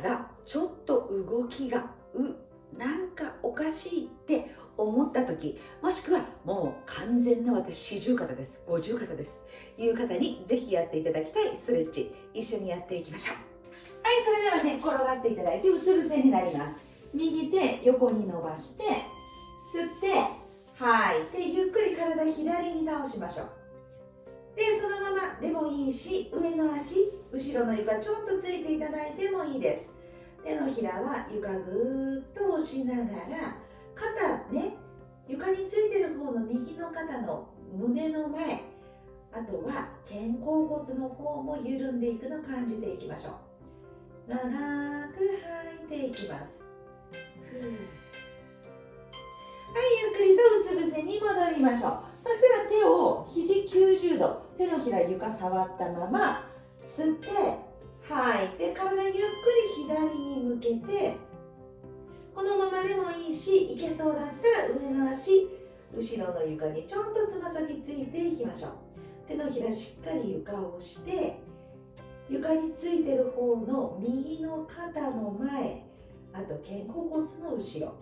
がちょっと動きがうなんかおかしいって思った時もしくはもう完全な私四十肩です。五十肩です。いう方にぜひやっていただきたいストレッチ。一緒にやっていきましょう。はいそれではね転がっていただいてうつ伏せになります。右手横に伸ばして吸って吐いてゆっくり体左に倒しましょう。でそのままでもいいし上の足後ろの床ちょっとついていただいてもいいです。手のひらは床ぐーっと押しながら肩ね床についてる方の右の肩の胸の前あとは肩甲骨の方も緩んでいくのを感じていきましょう。長く吐いていきます。はいゆっくりとうつ伏せに戻りましょう。そしたら手を肘90度手のひら床触ったまま吸って吐い。て体ゆっくり左に向けてこのままでもいいしいけそうだったら上の足後ろの床にちょんとつま先ついていきましょう。手のひらしっかり床を押して床についてる方の右の肩の前あと肩甲骨の後ろ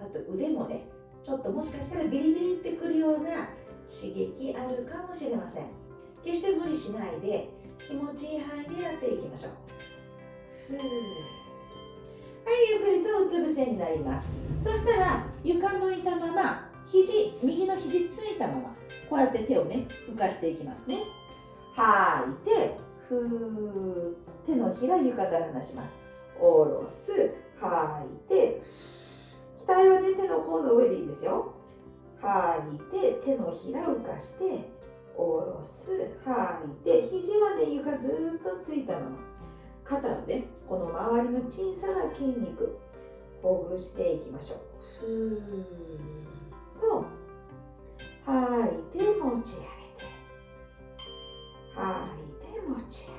あと腕もねちょっともしかしたらビリビリってくるような刺激あるかもしれません。決して無理しないで気持ちいい範囲でやっていきましょう。はいゆっくりとうつ伏せになります。そしたら床向いたまま肘右の肘ついたままこうやって手をね浮かしていきますね。吐いてふー。手のひら床から離します。下ろす吐いて額はね手の甲の上でいいですよ。吐いて手のひら浮かして下ろす吐い。て肘はね床ずっとついたまま。肩のねこの周りの小さな筋肉ほぐしていきましょう。ふーっと吐いて持ち上げて。吐い。て持ち上げて。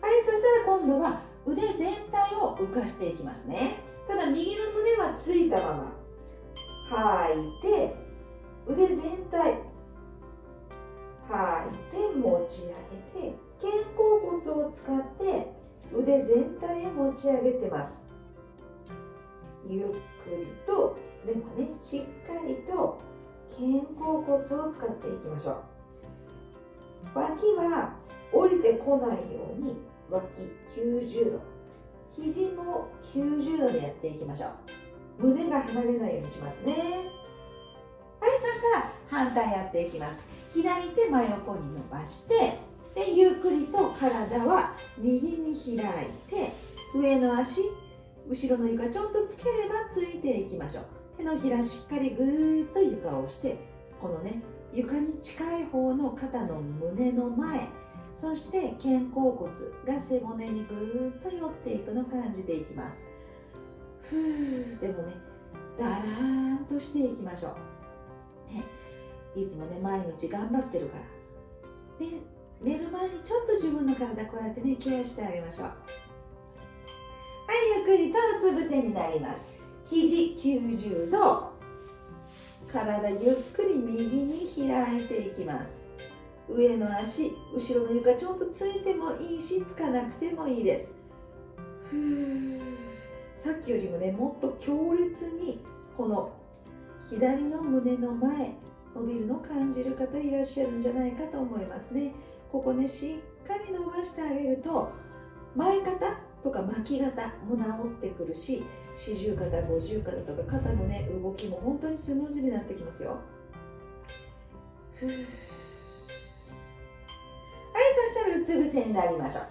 はい。そしたら今度は腕全体を浮かしていきますね。ただ右の胸はついたまま。吐いて腕全体吐いて持ち上げて肩甲骨を使って腕全体へ持ち上げてます。ゆっくりとでもねしっかりと肩甲骨を使っていきましょう。脇は降りてこないように脇90度。肘も90度でやっていきましょう。胸が離れないようにしますね。はいそしたら反対やっていきます。左手真横に伸ばしてでゆっくりと体は右に開いて上の足後ろの床ちょっとつければついていきましょう。手のひらしっかりぐーっと床を押してこのね床に近い方の肩の胸の前そして肩甲骨が背骨にぐーっと寄っていくの感じていきます。ふーでもねだらーんとしていきましょう、ね、いつもね毎日頑張ってるから。で寝る前にちょっと自分の体こうやってねケアしてあげましょう。はいゆっくりとうつ伏せになります。肘90度。体ゆっくり右に開いていきます。上の足後ろの床ちょっとついてもいいしつかなくてもいいです。さっきよりもねもっと強烈にこの左の胸の前伸びるのを感じる方いらっしゃるんじゃないかと思いますね。ここねしっかり伸ばしてあげると前肩とか巻き肩も治ってくるし四十肩五十肩とか肩のね動きも本当にスムーズになってきますよ。はいそしたらうつ伏せになりましょう。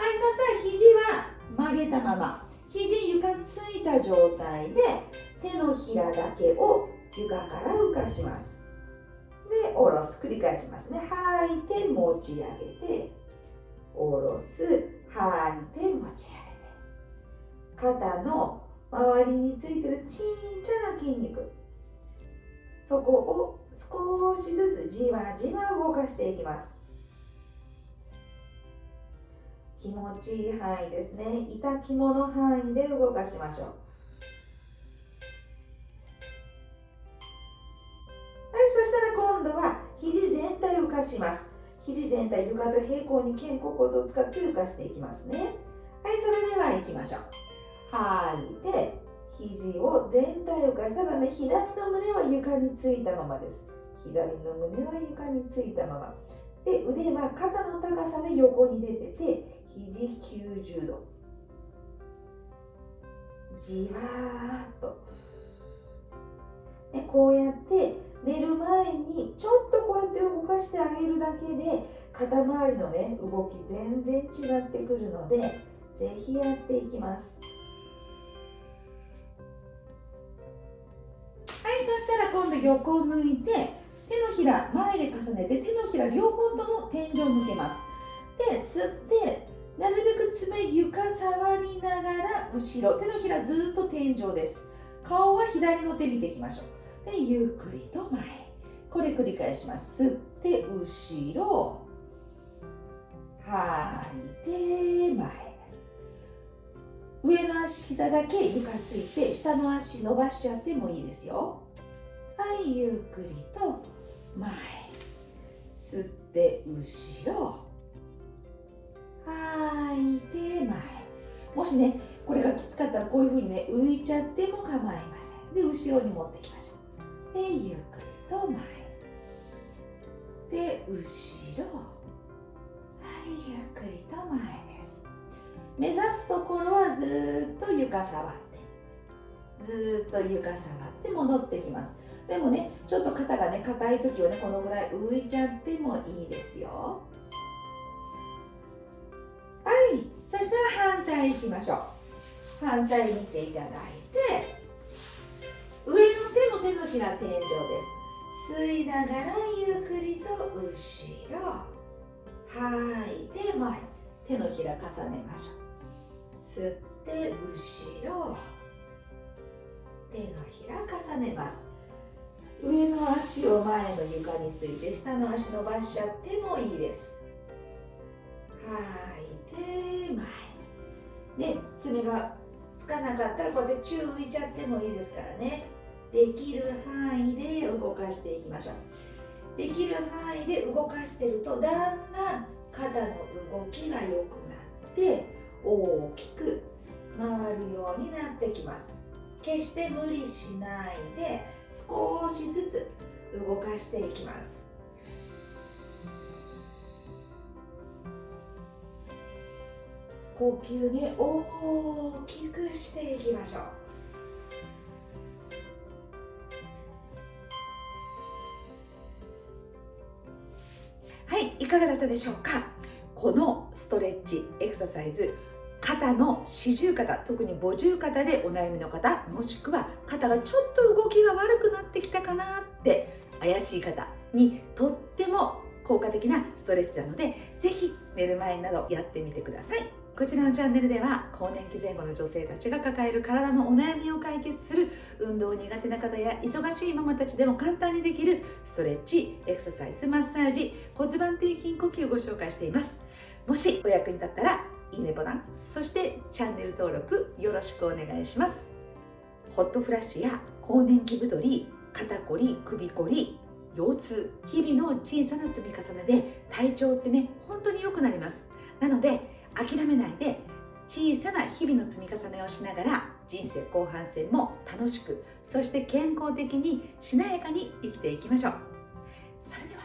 はいそしたら肘は曲げたまま肘床ついた状態で手のひらだけを床から浮かします。下ろす繰り返しますね。吐いて持ち上げて下ろす吐いて持ち上げて。肩の周りについてるちっちゃな筋肉。そこを少しずつじわじわ動かしていきます。気持ちいい範囲ですね。痛肝の範囲で動かしましょう。床と平行に肩甲骨を使って浮かしていきますね。はいそれでは行きましょう。吐いて肘を全体を返しただね左の胸は床についたままです。左の胸は床についたまま。で腕は肩の高さで横に出てて肘90度。じわーっと、ね、こうやって寝る前にちょっとこうやって動かしてあげるだけで肩周りのね動き全然違ってくるのでぜひやっていきます。はいそしたら今度横を向いて手のひら前で重ねて手のひら両方とも天井向けます。で吸ってなるべく爪床触りながら後ろ手のひらずっと天井です。顔は左の手見ていきましょう。でゆっくりと前。これ繰り返します。吸って後ろ。吐い。て前。上の足膝だけ床ついて下の足伸ばしちゃってもいいですよ。はいゆっくりと前。吸って後ろ。吐い。て前。もしねこれがきつかったらこういうふうにね浮いちゃっても構いません。で後ろに持っていきましょう。でゆっくりと前。で後ろ。床触って。ずっと床触って戻ってきます。でもねちょっと肩がね硬い時はねこのぐらい浮いちゃってもいいですよ。はい。そしたら反対いきましょう。反対見ていただいて上の手も手のひら天井です。吸いながらゆっくりと後ろ。吐い。て前。手のひら重ねましょう。吸って後ろ手のひら重ねます。上の足を前の床について下の足伸ばしちゃってもいいです。吐いて前。ね爪がつかなかったらこうやって宙浮いちゃってもいいですからね。できる範囲で動かしていきましょう。できる範囲で動かしてるとだんだん肩の動きが良くなって大きく回るようになってきます。決して無理しないで少しずつ動かしていきます。呼吸ね大きくしていきましょう。はいいかがだったでしょうか？このストレッチエクササイズ肩の四十肩特に五十肩でお悩みの方もしくは肩がちょっと動きが悪くなってきたかなって怪しい方にとっても効果的なストレッチなのでぜひ寝る前などやってみてください。こちらのチャンネルでは更年期前後の女性たちが抱える体のお悩みを解決する運動苦手な方や忙しいママたちでも簡単にできるストレッチエクササイズマッサージ骨盤底筋呼吸をご紹介しています。もしお役に立ったらいいねボタンそしてチャンネル登録よろしくお願いします。ホットフラッシュや更年期太り肩こり首こり腰痛日々の小さな積み重ねで体調ってね本当に良くなります。なので諦めないで小さな日々の積み重ねをしながら人生後半戦も楽しくそして健康的にしなやかに生きていきましょう。それでは